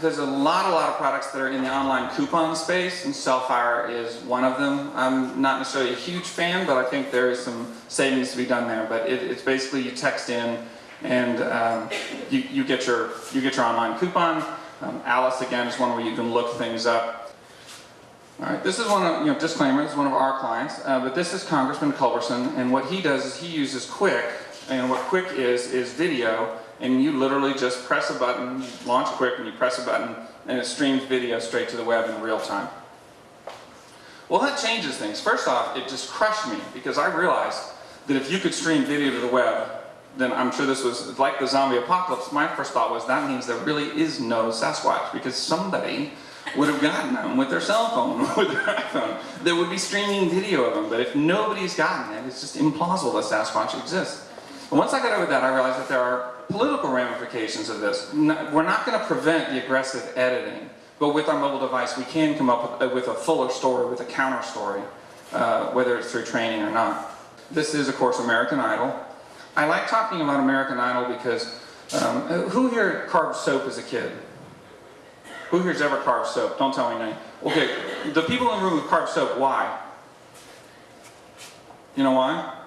There's a lot, a lot of products that are in the online coupon space, and Cellfire is one of them. I'm not necessarily a huge fan, but I think there is some savings to be done there. But it, it's basically you text in, and um, you, you get your you get your online coupon. Um, Alice again is one where you can look things up. All right, this is one of you know disclaimer. This is one of our clients, uh, but this is Congressman Culberson, and what he does is he uses Qik, and what Qik is is video and you literally just press a button, launch Qik and you press a button and it streams video straight to the web in real time. Well that changes things. First off, it just crushed me because I realized that if you could stream video to the web, then I'm sure this was like the zombie apocalypse. My first thought was that means there really is no Sasquatch because somebody would have gotten them with their cell phone, or with their iPhone, that would be streaming video of them. But if nobody's gotten it, it's just implausible that Sasquatch exists. Once I got over that, I realized that there are political ramifications of this. We're not going to prevent the aggressive editing, but with our mobile device we can come up with, with a fuller story, with a counter story, uh, whether it's through training or not. This is of course American Idol. I like talking about American Idol because um, who here carved soap as a kid? Who here's ever carved soap? Don't tell me name. Okay, the people in the room who carved soap, why? You know why?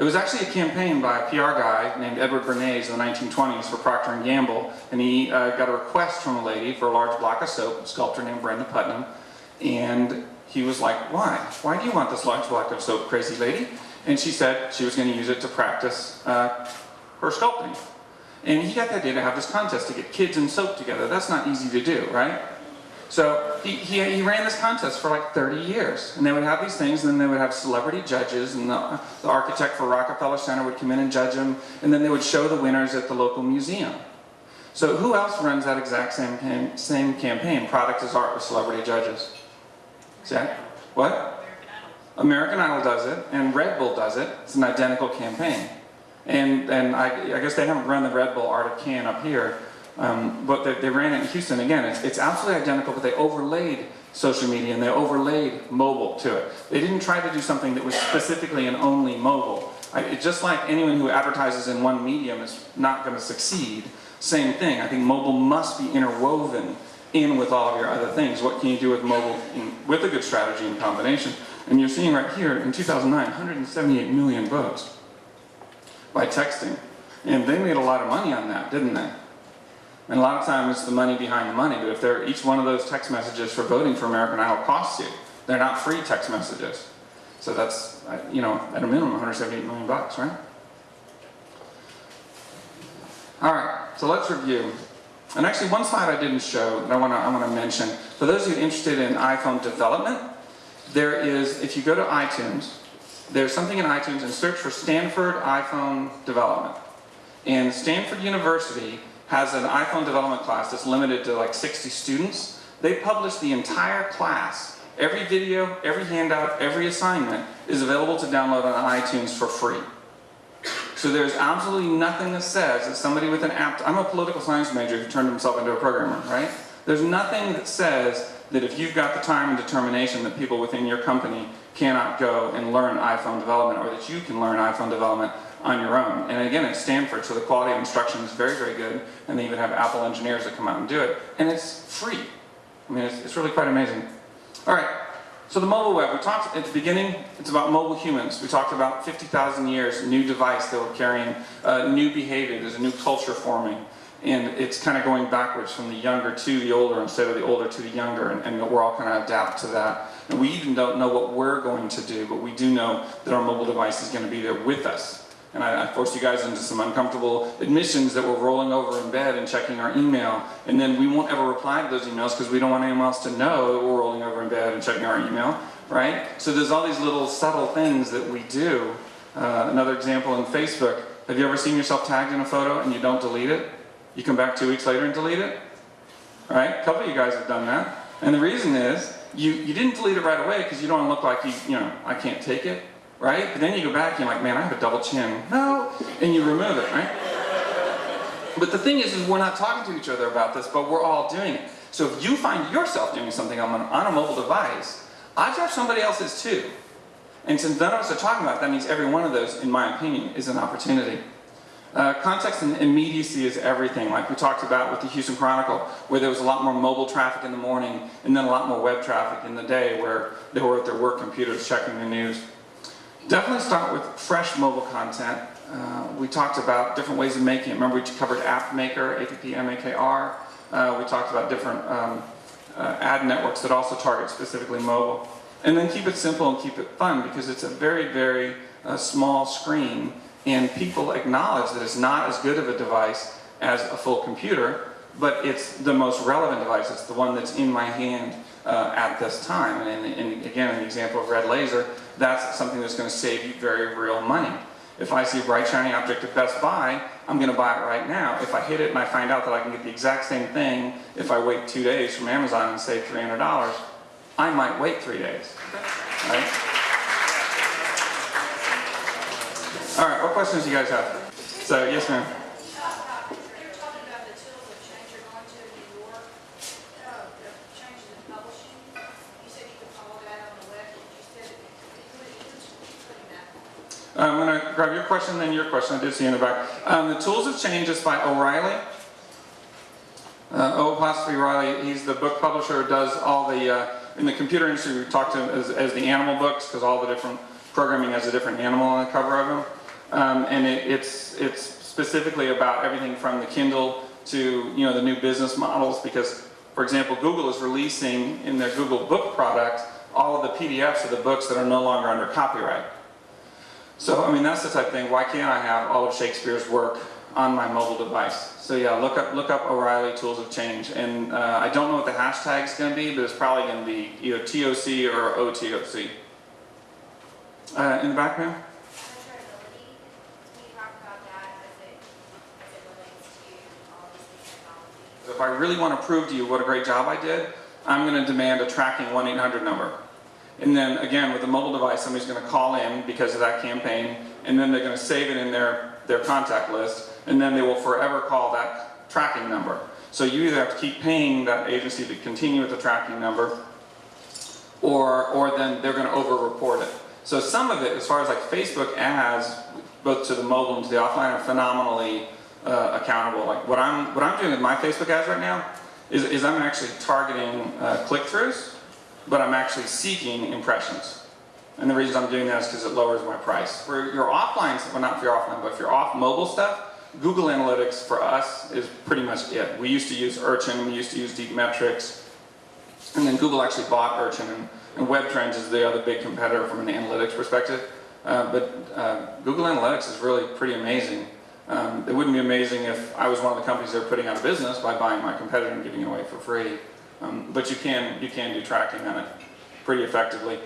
It was actually a campaign by a PR guy named Edward Bernays in the 1920s for Procter & Gamble, and he uh, got a request from a lady for a large block of soap, a sculptor named Brenda Putnam, and he was like, why? Why do you want this large block of soap, crazy lady? And she said she was going to use it to practice uh, her sculpting. And he got the idea to have this contest to get kids and soap together. That's not easy to do, right? So he, he, ran this contest for like 30 years. And they would have these things, and then they would have celebrity judges, and the, the architect for Rockefeller Center would come in and judge them, and then they would show the winners at the local museum. So who else runs that exact same, same campaign, Product is Art with celebrity judges? Zach? What? American Idol does it, and Red Bull does it. It's an identical campaign. And, and I, I guess they haven't run the Red Bull Art of Can up here, um, but they, they, ran it in Houston. Again, it's, it's absolutely identical, but they overlaid social media and they overlaid mobile to it. They didn't try to do something that was specifically and only mobile. I, just like anyone who advertises in one medium is not going to succeed, same thing. I think mobile must be interwoven in with all of your other things. What can you do with mobile in, with a good strategy in combination? And you're seeing right here in 2009, 178 million votes by texting. And they made a lot of money on that, didn't they? And a lot of times it's the money behind the money, but if they're, each one of those text messages for voting for American Idol costs you, they're not free text messages. So that's, you know, at a minimum 178 million bucks, right? All right, so let's review. And actually one slide I didn't show that I want to I want to mention. For those of you interested in iPhone development, there is, if you go to iTunes, there's something in iTunes and search for Stanford iPhone development. And Stanford University has an iPhone development class that's limited to like 60 students. They publish the entire class. Every video, every handout, every assignment is available to download on iTunes for free. So there's absolutely nothing that says that somebody with an app, I'm a political science major who turned himself into a programmer, right? There's nothing that says that if you've got the time and determination that people within your company cannot go and learn iPhone development or that you can learn iPhone development on your own. And again, it's Stanford, so the quality of instruction is very, very good. And they even have Apple engineers that come out and do it. And it's free. I mean, it's, it's really quite amazing. All right, so the mobile web. We talked at the beginning, it's about mobile humans. We talked about 50,000 years, new device that we're carrying, uh, new behavior, there's a new culture forming. And it's kind of going backwards from the younger to the older instead of the older to the younger. And, and we're all kind of adapt to that. And we even don't know what we're going to do, but we do know that our mobile device is going to be there with us and I, I, forced you guys into some uncomfortable admissions that we're rolling over in bed and checking our email, and then we won't ever reply to those emails because we don't want anyone else to know that we're rolling over in bed and checking our email, right? So there's all these little subtle things that we do. Uh, another example in Facebook, have you ever seen yourself tagged in a photo and you don't delete it? You come back two weeks later and delete it? Right? A couple of you guys have done that. And the reason is, you, you didn't delete it right away because you don't look like you, you know, I can't take it right? But then you go back and you're like, man, I have a double chin. No, and you remove it, right? But the thing is, is we're not talking to each other about this, but we're all doing it. So if you find yourself doing something on, on a mobile device, odds are somebody else's too. And since none of us are talking about it, that means every one of those, in my opinion, is an opportunity. Uh, context and immediacy is everything, like we talked about with the Houston Chronicle, where there was a lot more mobile traffic in the morning and then a lot more web traffic in the day where they were at their work computers checking the news. Definitely start with fresh mobile content. Uh, we talked about different ways of making it. Remember we covered AppMakr, A-P-P-M-A-K-R. Uh, we talked about different um, uh, ad networks that also target specifically mobile. And then keep it simple and keep it fun because it's a very, very uh, small screen and people acknowledge that it's not as good of a device as a full computer, but it's the most relevant device. It's the one that's in my hand uh, at this time. And, in, again, in the example of RedLaser, that's something that's going to save you very real money. If I see a bright shiny object at Best Buy, I'm going to buy it right now. If I hit it and I find out that I can get the exact same thing if I wait two days from Amazon and save $300, I might wait three days. Right? All right, what questions do you guys have? So, yes ma'am. You're talking about the tools of change you're going to in New York, uh, the changes in publishing. You said you could follow that on the web, but you said, who, who's putting that? Grab your question, then your question. I did see in the back. Um, the Tools of Change is by O'Reilly. Uh, O. Apostrophe Riley, he's the book publisher, does all the, uh, in the computer industry, we talk to him as, as the animal books, because all the different programming has a different animal on the cover of them. Um, and it, it's, it's specifically about everything from the Kindle to, you know, the new business models, because, for example, Google is releasing in their Google Book product all of the PDFs of the books that are no longer under copyright. So, I mean, that's the type of thing, why can't I have all of Shakespeare's work on my mobile device? So yeah, look up, look up O'Reilly Tools of Change. And uh, I don't know what the hashtag is going to be, but it's probably going to be either TOC or OTOC. Uh, in the back, ma'am? If I really want to prove to you what a great job I did, I'm going to demand a tracking 1-800 number. And then again, with a mobile device, somebody's going to call in because of that campaign, and then they're going to save it in their, their contact list, and then they will forever call that tracking number. So you either have to keep paying that agency to continue with the tracking number, or, or then they're going to over-report it. So some of it, as far as like Facebook ads, both to the mobile and to the offline, are phenomenally uh, accountable. Like what I'm, what I'm doing with my Facebook ads right now is, is I'm actually targeting uh, click-throughs, but I'm actually seeking impressions. And the reason I'm doing that is because it lowers my price. For your offline, well not for your offline, but for your off mobile stuff, Google Analytics for us is pretty much it. We used to use Urchin, we used to use DeepMetrix, and then Google actually bought Urchin, and, and WebTrends is the other big competitor from an analytics perspective. Uh, but uh, Google Analytics is really pretty amazing. Um, it wouldn't be amazing if I was one of the companies that are putting out of business by buying my competitor and giving it away for free. Um, but you can, you can do tracking on it pretty effectively.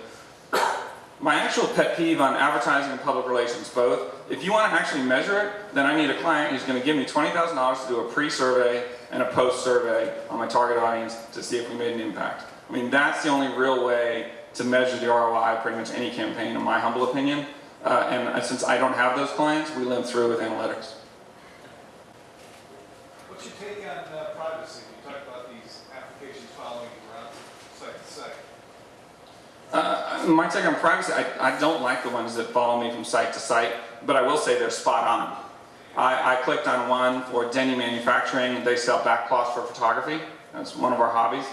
My actual pet peeve on advertising and public relations both, if you want to actually measure it, then I need a client who's going to give me $20,000 to do a pre-survey and a post-survey on my target audience to see if we made an impact. I mean, that's the only real way to measure the ROI of pretty much any campaign, in my humble opinion. Uh, and uh, since I don't have those clients, we limp through with analytics. What's your take on uh, privacy? You talked about these applications following you around site to site. Uh, my take on privacy, I, I don't like the ones that follow me from site to site, but I will say they're spot on. I, I clicked on one for Denny Manufacturing. They sell backcloths for photography. That's one of our hobbies.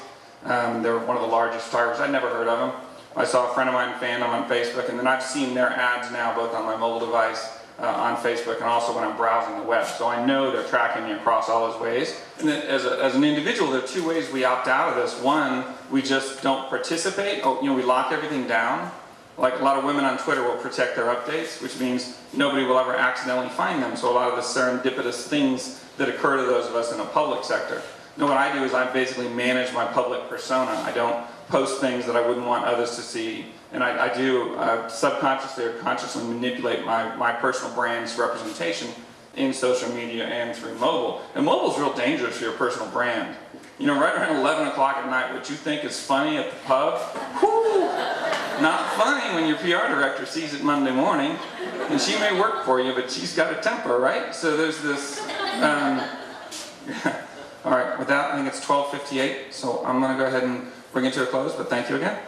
Um, they're one of the largest photographers. I'd never heard of them. I saw a friend of mine fan them on Facebook, and then I've seen their ads now both on my mobile device, uh, on Facebook, and also when I'm browsing the web. So I know they're tracking me across all those ways. And as, a, as an individual, there are two ways we opt out of this. One, we just don't participate. Oh, you know, we lock everything down. Like a lot of women on Twitter will protect their updates, which means nobody will ever accidentally find them. So a lot of the serendipitous things that occur to those of us in the public sector. No, what I do is I basically manage my public persona. I don't post things that I wouldn't want others to see. And I, I do uh, subconsciously or consciously manipulate my, my personal brand's representation in social media and through mobile. And mobile is real dangerous for your personal brand. You know, right around 11 o'clock at night, what you think is funny at the pub, whoo, not funny when your PR director sees it Monday morning. And she may work for you, but she's got a temper, right? So there's this, um, all right, with that, I think it's 12.58, so I'm gonna go ahead and bring it to a close, but thank you again.